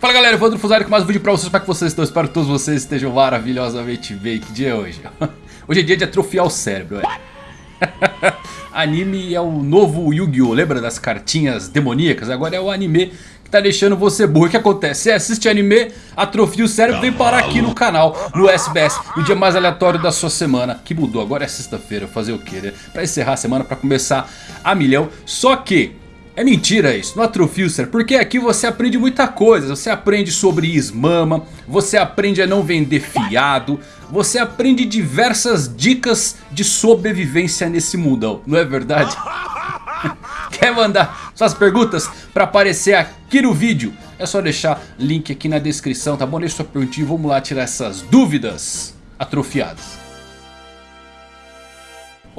Fala galera, Evandro Fusari com mais um vídeo pra vocês, como é que vocês estão? Espero que todos vocês estejam maravilhosamente bem, que dia é hoje? Hoje é dia de atrofiar o cérebro, é. Anime é o novo Yu-Gi-Oh! Lembra das cartinhas demoníacas? Agora é o anime que tá deixando você burro. O que acontece? Você assiste anime, atrofia o cérebro, vem parar aqui no canal, no SBS, no dia mais aleatório da sua semana. Que mudou, agora é sexta-feira, fazer o quê, né? Pra encerrar a semana, pra começar a milhão. Só que é mentira isso, no Atrofilcer, porque aqui você aprende muita coisa. Você aprende sobre Ismama, você aprende a não vender fiado, você aprende diversas dicas de sobrevivência nesse mundão, não é verdade? Quer mandar suas perguntas para aparecer aqui no vídeo? É só deixar link aqui na descrição, tá bom? Deixa sua perguntinha vamos lá tirar essas dúvidas atrofiadas.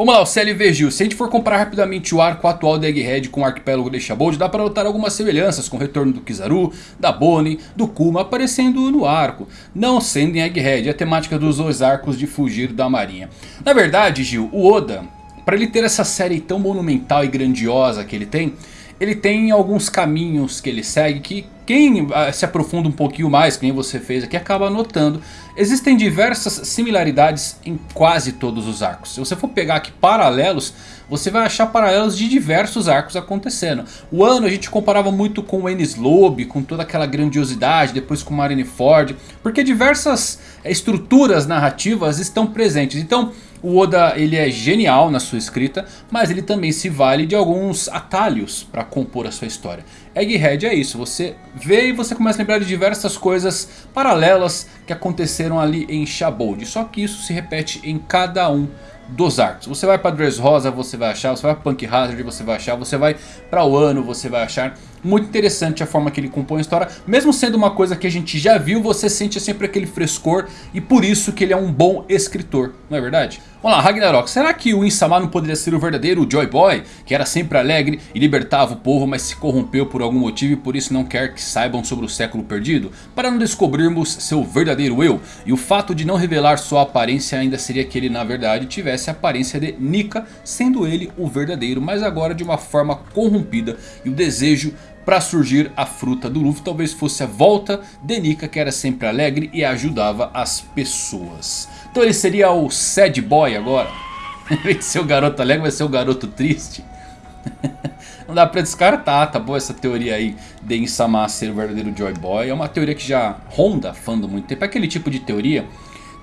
Vamos lá, o CLV Gil. Se a gente for comparar rapidamente o arco atual da Egghead com o arquipélago de Shabold, dá para notar algumas semelhanças com o retorno do Kizaru, da Bonnie, do Kuma aparecendo no arco. Não sendo em Egghead, a temática dos dois arcos de fugir da marinha. Na verdade, Gil, o Oda, para ele ter essa série tão monumental e grandiosa que ele tem ele tem alguns caminhos que ele segue que quem ah, se aprofunda um pouquinho mais, que nem você fez aqui, acaba notando. Existem diversas similaridades em quase todos os arcos. Se você for pegar aqui paralelos, você vai achar paralelos de diversos arcos acontecendo. O ano a gente comparava muito com o Ennis Lobby, com toda aquela grandiosidade, depois com Marineford, porque diversas estruturas narrativas estão presentes. Então... O Oda ele é genial na sua escrita, mas ele também se vale de alguns atalhos para compor a sua história. Egghead é isso, você vê e você começa a lembrar de diversas coisas paralelas que aconteceram ali em Shabold. Só que isso se repete em cada um dos arcos. Você vai para Dressrosa, você vai achar, você vai para Punk Hazard, você vai achar, você vai para Wano, você vai achar. Muito interessante a forma que ele compõe a história. Mesmo sendo uma coisa que a gente já viu, você sente sempre aquele frescor. E por isso que ele é um bom escritor, não é verdade? Vamos lá, Ragnarok. Será que o Insama não poderia ser o verdadeiro Joy Boy? Que era sempre alegre e libertava o povo, mas se corrompeu por algum motivo e por isso não quer que saibam sobre o século perdido? Para não descobrirmos seu verdadeiro eu. E o fato de não revelar sua aparência ainda seria que ele na verdade tivesse a aparência de Nika, sendo ele o verdadeiro, mas agora de uma forma corrompida. E o desejo para surgir a fruta do Luffy. Talvez fosse a volta de Nika que era sempre alegre e ajudava as pessoas. Então ele seria o sad boy agora. Em vez de ser o garoto alegre vai ser o garoto triste. Não dá pra descartar, tá bom essa teoria aí de Insama ser o verdadeiro Joy Boy. É uma teoria que já ronda fã do muito tempo. É aquele tipo de teoria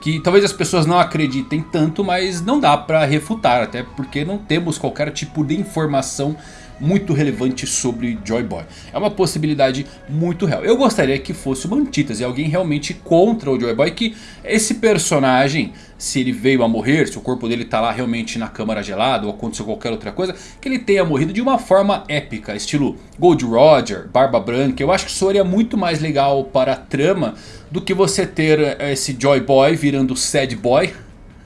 que talvez as pessoas não acreditem tanto, mas não dá pra refutar. Até porque não temos qualquer tipo de informação muito relevante sobre Joy Boy. É uma possibilidade muito real. Eu gostaria que fosse uma antítese, alguém realmente contra o Joy Boy. Que esse personagem, se ele veio a morrer, se o corpo dele está lá realmente na câmara gelada ou aconteceu qualquer outra coisa. Que ele tenha morrido de uma forma épica, estilo Gold Roger, Barba Branca. Eu acho que seria muito mais legal para a trama do que você ter eh, esse Joy Boy virando Sad Boy.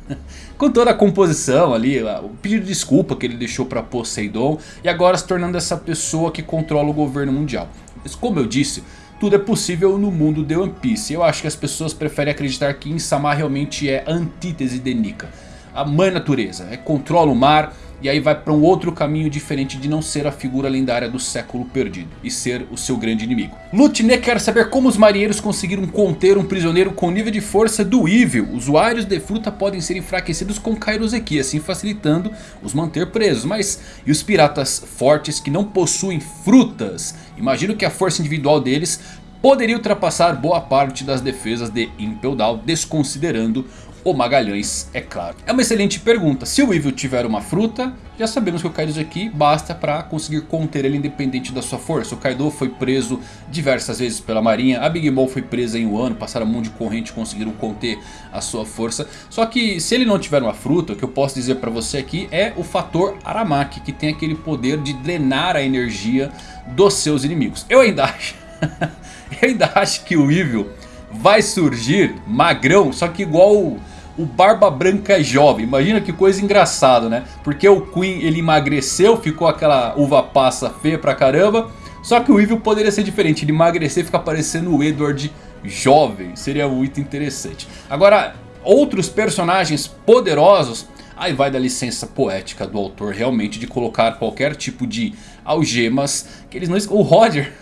com toda a composição ali, o pedido de desculpa que ele deixou para Poseidon e agora se tornando essa pessoa que controla o governo mundial. Mas como eu disse, tudo é possível no mundo de One Piece. Eu acho que as pessoas preferem acreditar que Insama realmente é a antítese de Nika. A mãe natureza, é, controla o mar, e aí vai para um outro caminho diferente de não ser a figura lendária do século perdido. E ser o seu grande inimigo. Lutine quer saber como os marinheiros conseguiram conter um prisioneiro com nível de força do Evil. Usuários de fruta podem ser enfraquecidos com Kairoseki. Assim facilitando os manter presos. Mas e os piratas fortes que não possuem frutas? Imagino que a força individual deles poderia ultrapassar boa parte das defesas de Impel Down, desconsiderando o Magalhães, é claro. É uma excelente pergunta. Se o Evil tiver uma fruta, já sabemos que o Kaido aqui basta para conseguir conter ele independente da sua força. O Kaido foi preso diversas vezes pela marinha, a Big Mom foi presa em Wano, passaram um monte de corrente conseguiram conter a sua força. Só que se ele não tiver uma fruta, o que eu posso dizer para você aqui é o fator Aramaki, que tem aquele poder de drenar a energia dos seus inimigos. Eu ainda acho, eu ainda acho que o Evil vai surgir magrão, só que igual o Barba Branca é jovem. Imagina que coisa engraçada, né? Porque o Queen ele emagreceu, ficou aquela uva passa feia pra caramba. Só que o Evil poderia ser diferente, ele emagrecer e ficar parecendo o Edward jovem. Seria muito interessante. Agora, outros personagens poderosos... Aí vai da licença poética do autor realmente de colocar qualquer tipo de algemas que eles não... O Roger...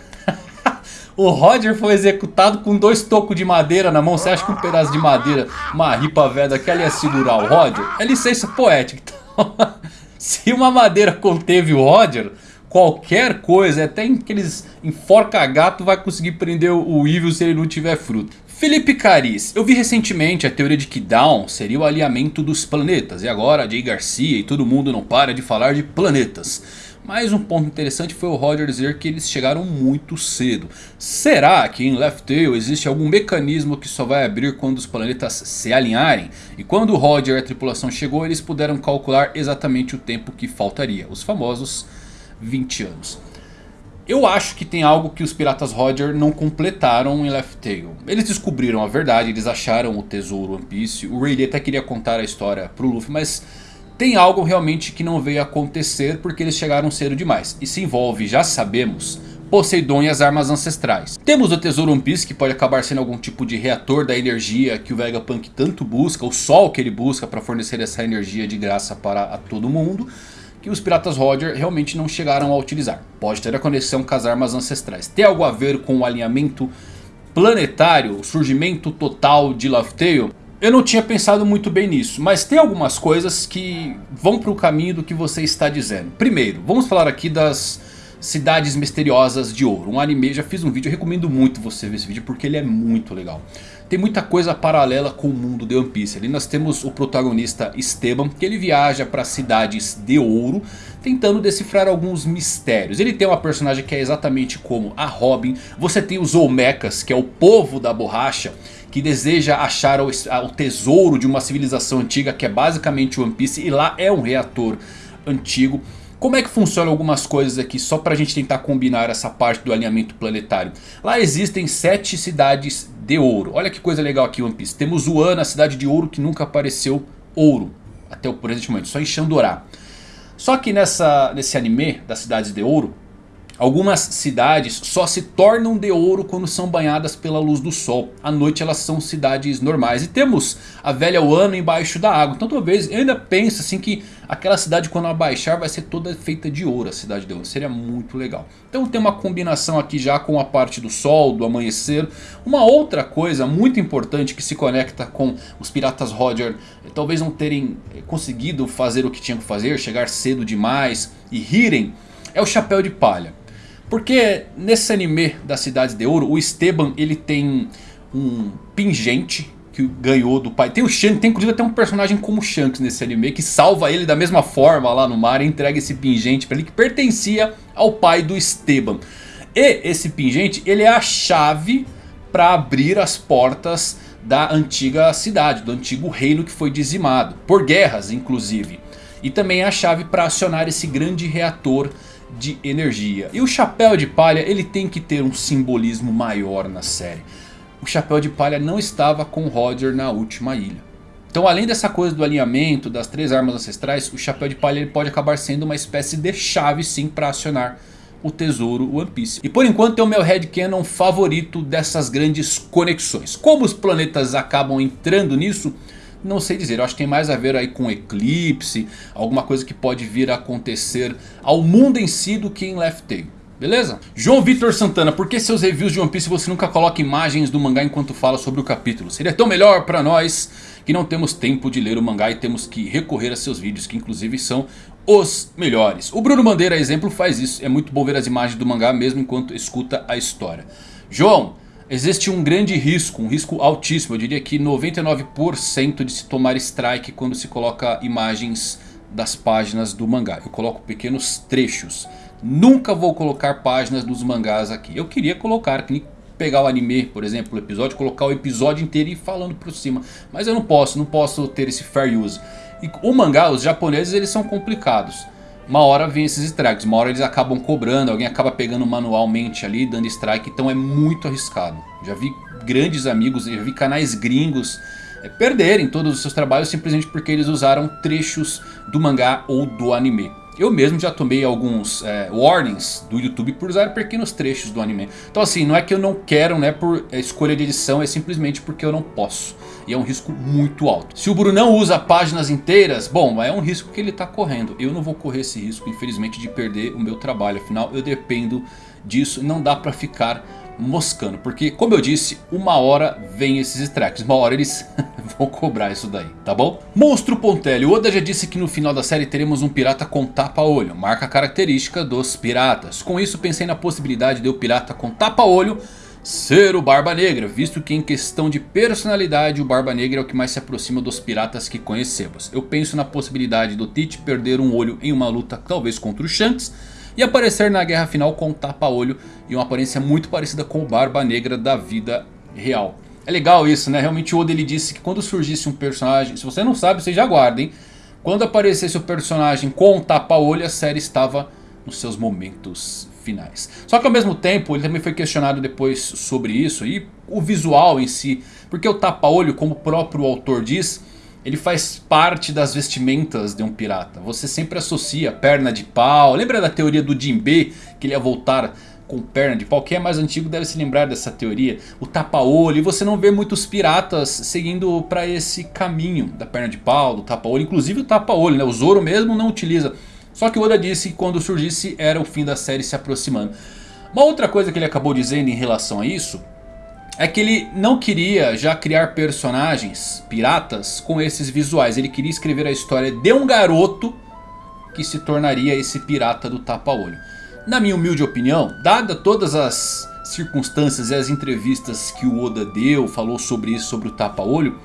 O Roger foi executado com dois tocos de madeira na mão. Você acha que um pedaço de madeira, uma ripa velha daquela ia segurar o Roger? É licença poética. Então, se uma madeira conteve o Roger, qualquer coisa, até aqueles enforca gato vai conseguir prender o Evil se ele não tiver fruto. Felipe Caris, eu vi recentemente a teoria de que Dawn seria o alinhamento dos planetas. E agora Jay Garcia e todo mundo não para de falar de planetas. Mas um ponto interessante foi o Roger dizer que eles chegaram muito cedo. Será que em Left Tail existe algum mecanismo que só vai abrir quando os planetas se alinharem? E quando o Roger e a tripulação chegou eles puderam calcular exatamente o tempo que faltaria. Os famosos 20 anos. Eu acho que tem algo que os piratas Roger não completaram em Left Tail. Eles descobriram a verdade, eles acharam o tesouro One Piece. O Rayleigh até queria contar a história pro Luffy, mas tem algo realmente que não veio acontecer porque eles chegaram cedo demais. E se envolve, já sabemos, Poseidon e as armas ancestrais. Temos o tesouro One Piece que pode acabar sendo algum tipo de reator da energia que o Vegapunk tanto busca. O sol que ele busca para fornecer essa energia de graça para todo mundo que os piratas Roger realmente não chegaram a utilizar. Pode ter a conexão com as armas ancestrais. Tem algo a ver com o alinhamento planetário, o surgimento total de Laugh Tale? Eu não tinha pensado muito bem nisso, mas tem algumas coisas que vão para o caminho do que você está dizendo. Primeiro, vamos falar aqui das Cidades Misteriosas de Ouro. Um anime, já fiz um vídeo, recomendo muito você ver esse vídeo porque ele é muito legal tem muita coisa paralela com o mundo de One Piece. Ali nós temos o protagonista Esteban, que ele viaja para cidades de ouro, tentando decifrar alguns mistérios. Ele tem uma personagem que é exatamente como a Robin. Você tem os Olmecas, que é o povo da borracha, que deseja achar o, o tesouro de uma civilização antiga, que é basicamente One Piece, e lá é um reator antigo. Como é que funcionam algumas coisas aqui só para a gente tentar combinar essa parte do alinhamento planetário? Lá existem sete cidades de ouro. Olha que coisa legal aqui One Piece. Temos Wano, a cidade de ouro que nunca apareceu ouro. Até o presente momento, só em Xandorá. Só que nessa, nesse anime das cidades de ouro, Algumas cidades só se tornam de ouro quando são banhadas pela luz do sol. À noite elas são cidades normais. E temos a velha Wano embaixo da água. Então talvez eu ainda pense assim que aquela cidade quando abaixar vai ser toda feita de ouro. A cidade de ouro. Seria muito legal. Então tem uma combinação aqui já com a parte do sol, do amanhecer. Uma outra coisa muito importante que se conecta com os piratas Roger. Talvez não terem conseguido fazer o que tinham que fazer. Chegar cedo demais e rirem. É o chapéu de palha. Porque nesse anime das Cidades de Ouro, o Esteban ele tem um pingente que ganhou do pai. Tem o Shanks, tem inclusive até um personagem como o Shanks nesse anime que salva ele da mesma forma lá no mar e entrega esse pingente para ele que pertencia ao pai do Esteban. E esse pingente ele é a chave para abrir as portas da antiga cidade, do antigo reino que foi dizimado. Por guerras inclusive. E também é a chave para acionar esse grande reator de energia. E o chapéu de palha ele tem que ter um simbolismo maior na série. O chapéu de palha não estava com Roger na última ilha. Então além dessa coisa do alinhamento das três armas ancestrais, o chapéu de palha ele pode acabar sendo uma espécie de chave sim para acionar o tesouro One Piece. E por enquanto é o meu headcanon favorito dessas grandes conexões. Como os planetas acabam entrando nisso... Não sei dizer, eu acho que tem mais a ver aí com eclipse, alguma coisa que pode vir a acontecer ao mundo em si do que em Left Tail. Beleza? João Vitor Santana, por que seus reviews de One Piece você nunca coloca imagens do mangá enquanto fala sobre o capítulo? Seria tão melhor pra nós que não temos tempo de ler o mangá e temos que recorrer a seus vídeos que inclusive são os melhores. O Bruno Bandeira, exemplo, faz isso. É muito bom ver as imagens do mangá mesmo enquanto escuta a história. João, Existe um grande risco, um risco altíssimo, eu diria que 99% de se tomar strike quando se coloca imagens das páginas do mangá. Eu coloco pequenos trechos. Nunca vou colocar páginas dos mangás aqui. Eu queria colocar, pegar o anime, por exemplo, o episódio, colocar o episódio inteiro e ir falando por cima. Mas eu não posso, não posso ter esse fair use. E o mangá, os japoneses, eles são complicados uma hora vem esses strikes, uma hora eles acabam cobrando, alguém acaba pegando manualmente ali, dando strike, então é muito arriscado. Já vi grandes amigos, já vi canais gringos é, perderem todos os seus trabalhos simplesmente porque eles usaram trechos do mangá ou do anime. Eu mesmo já tomei alguns é, warnings do YouTube por usar pequenos trechos do anime. Então assim, não é que eu não quero né, por escolha de edição, é simplesmente porque eu não posso. E é um risco muito alto. Se o Brunão usa páginas inteiras, bom, é um risco que ele está correndo. Eu não vou correr esse risco, infelizmente, de perder o meu trabalho. Afinal, eu dependo disso. Não dá para ficar moscando. Porque, como eu disse, uma hora vem esses strikes. Uma hora eles vão cobrar isso daí, tá bom? Monstro Pontelli. O Oda já disse que no final da série teremos um pirata com tapa-olho. Marca característica dos piratas. Com isso pensei na possibilidade de o pirata com tapa-olho ser o Barba Negra, visto que em questão de personalidade o Barba Negra é o que mais se aproxima dos piratas que conhecemos. Eu penso na possibilidade do Tite perder um olho em uma luta talvez contra o Shanks e aparecer na guerra final com um tapa-olho e uma aparência muito parecida com o Barba Negra da vida real. É legal isso, né? Realmente o Oda ele disse que quando surgisse um personagem, se você não sabe, você já guarda, hein? Quando aparecesse o personagem com um tapa-olho, a série estava nos seus momentos finais. Só que ao mesmo tempo ele também foi questionado depois sobre isso e o visual em si. Porque o tapa-olho, como o próprio autor diz, ele faz parte das vestimentas de um pirata. Você sempre associa perna de pau. Lembra da teoria do Jinbe? Que ele ia voltar com perna de pau. Quem é mais antigo deve se lembrar dessa teoria. O tapa-olho. E você não vê muitos piratas seguindo para esse caminho da perna de pau, do tapa-olho. Inclusive o tapa-olho, né? O Zoro mesmo não utiliza. Só que o Oda disse que quando surgisse era o fim da série se aproximando. Uma outra coisa que ele acabou dizendo em relação a isso é que ele não queria já criar personagens piratas com esses visuais. Ele queria escrever a história de um garoto que se tornaria esse pirata do tapa-olho. Na minha humilde opinião, dada todas as circunstâncias e as entrevistas que o Oda deu, falou sobre isso, sobre o tapa-olho...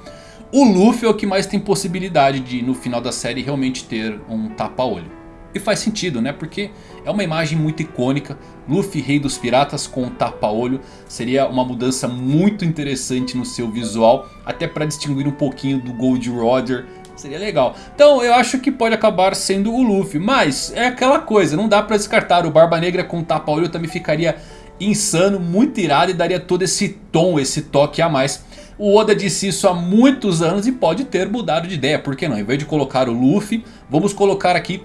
O Luffy é o que mais tem possibilidade de no final da série realmente ter um tapa-olho. E faz sentido, né? Porque é uma imagem muito icônica. Luffy, rei dos piratas com um tapa-olho. Seria uma mudança muito interessante no seu visual. Até para distinguir um pouquinho do Gold Roger. Seria legal. Então eu acho que pode acabar sendo o Luffy. Mas é aquela coisa, não dá para descartar. O Barba Negra com tapa-olho também ficaria insano, muito irado. E daria todo esse tom, esse toque a mais. O Oda disse isso há muitos anos e pode ter mudado de ideia. Por que não? Em vez de colocar o Luffy, vamos colocar aqui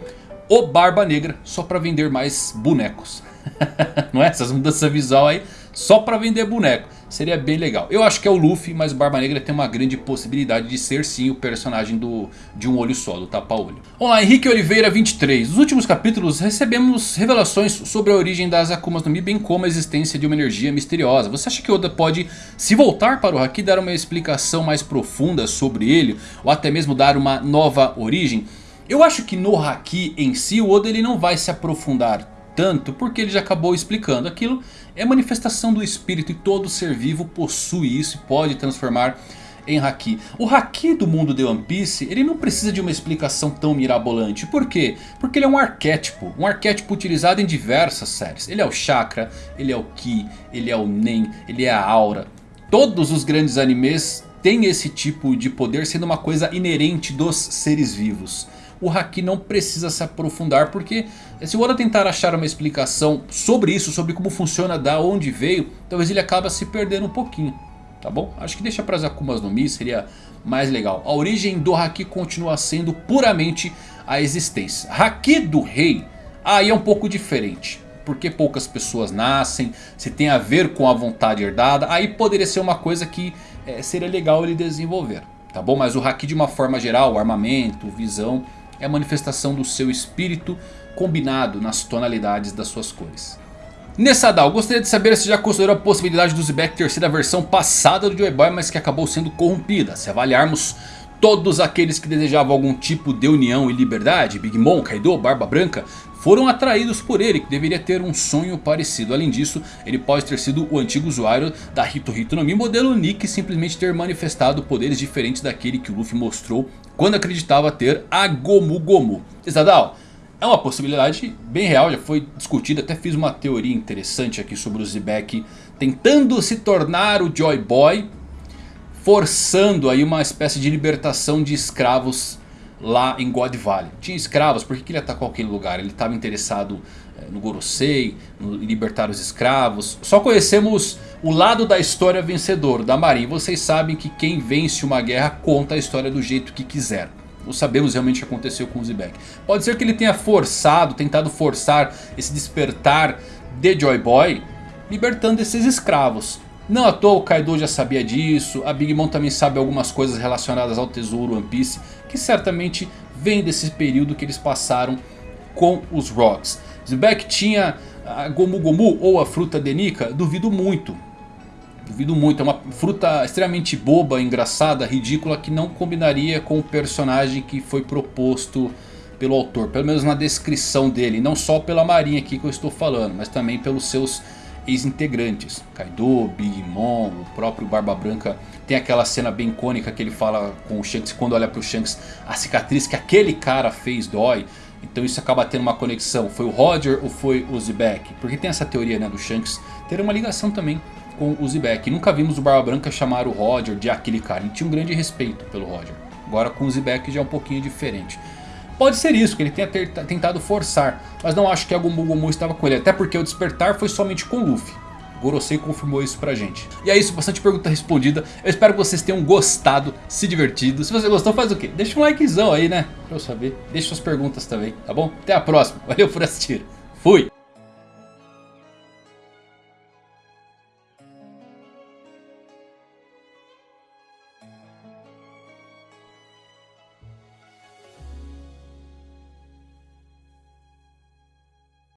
o Barba Negra só para vender mais bonecos. Não é? Essas mudanças visual aí só para vender boneco. Seria bem legal. Eu acho que é o Luffy, mas Barba Negra tem uma grande possibilidade de ser sim o personagem do, de um olho só, do tapa-olho. Vamos lá, Henrique Oliveira 23. Nos últimos capítulos recebemos revelações sobre a origem das Akumas no Mi, bem como a existência de uma energia misteriosa. Você acha que Oda pode se voltar para o Haki, dar uma explicação mais profunda sobre ele, ou até mesmo dar uma nova origem? Eu acho que no Haki em si o Oda ele não vai se aprofundar tanto porque ele já acabou explicando. Aquilo é manifestação do espírito e todo ser vivo possui isso e pode transformar em Haki. O Haki do mundo de One Piece ele não precisa de uma explicação tão mirabolante. Por quê? Porque ele é um arquétipo. Um arquétipo utilizado em diversas séries. Ele é o Chakra, ele é o Ki, ele é o Nen, ele é a Aura. Todos os grandes animes têm esse tipo de poder sendo uma coisa inerente dos seres vivos o Haki não precisa se aprofundar. Porque se o Oda tentar achar uma explicação sobre isso, sobre como funciona, da onde veio, talvez ele acabe se perdendo um pouquinho. Tá bom? Acho que deixa para as Akumas no Mi seria mais legal. A origem do Haki continua sendo puramente a existência. Haki do rei aí é um pouco diferente. Porque poucas pessoas nascem, se tem a ver com a vontade herdada, aí poderia ser uma coisa que é, seria legal ele desenvolver. Tá bom? Mas o Haki de uma forma geral, armamento, visão, é a manifestação do seu espírito combinado nas tonalidades das suas cores. Nessadal, gostaria de saber se já considerou a possibilidade do Zebek ter sido a versão passada do Joy Boy, mas que acabou sendo corrompida. Se avaliarmos todos aqueles que desejavam algum tipo de união e liberdade, Big Mom, Kaido, Barba Branca, foram atraídos por ele, que deveria ter um sonho parecido. Além disso, ele pode ter sido o antigo usuário da Hito Hito no Mi, modelo Nick, simplesmente ter manifestado poderes diferentes daquele que o Luffy mostrou quando acreditava ter a Gomu Gomu. Isadal, é uma possibilidade bem real, já foi discutida, até fiz uma teoria interessante aqui sobre o Zebek tentando se tornar o Joy Boy, forçando aí uma espécie de libertação de escravos lá em God Valley. Tinha escravos, por que ele atacou aquele lugar? Ele estava interessado é, no Gorosei, no libertar os escravos. Só conhecemos o lado da história vencedor da Marinha. Vocês sabem que quem vence uma guerra conta a história do jeito que quiser. Não sabemos realmente o que aconteceu com o Zebek. Pode ser que ele tenha forçado, tentado forçar esse despertar de Joy Boy, libertando esses escravos. Não à toa o Kaido já sabia disso, a Big Mom também sabe algumas coisas relacionadas ao tesouro One Piece que certamente vem desse período que eles passaram com os Rocks. Zebek tinha a Gomu Gomu ou a fruta Denica? Duvido muito. Duvido muito, é uma fruta extremamente boba, engraçada, ridícula que não combinaria com o personagem que foi proposto pelo autor. Pelo menos na descrição dele, não só pela marinha aqui que eu estou falando, mas também pelos seus ex-integrantes. Kaido, Big Mom, o próprio Barba Branca. Tem aquela cena bem icônica que ele fala com o Shanks quando olha para o Shanks. A cicatriz que aquele cara fez dói. Então isso acaba tendo uma conexão. Foi o Roger ou foi o Zebek? Porque tem essa teoria né, do Shanks ter uma ligação também com o Zebek. Nunca vimos o Barba Branca chamar o Roger de aquele cara. Ele tinha um grande respeito pelo Roger. Agora com o Zebek já é um pouquinho diferente. Pode ser isso, que ele tenha ter, tentado forçar. Mas não acho que a Gumu Gumu estava com ele. Até porque o despertar foi somente com o Luffy. Gorosei confirmou isso pra gente. E é isso, bastante pergunta respondida. Eu espero que vocês tenham gostado, se divertido. Se você gostou, faz o quê? Deixa um likezão aí, né? Pra eu saber. Deixa suas perguntas também, tá bom? Até a próxima. Valeu por assistir. Fui!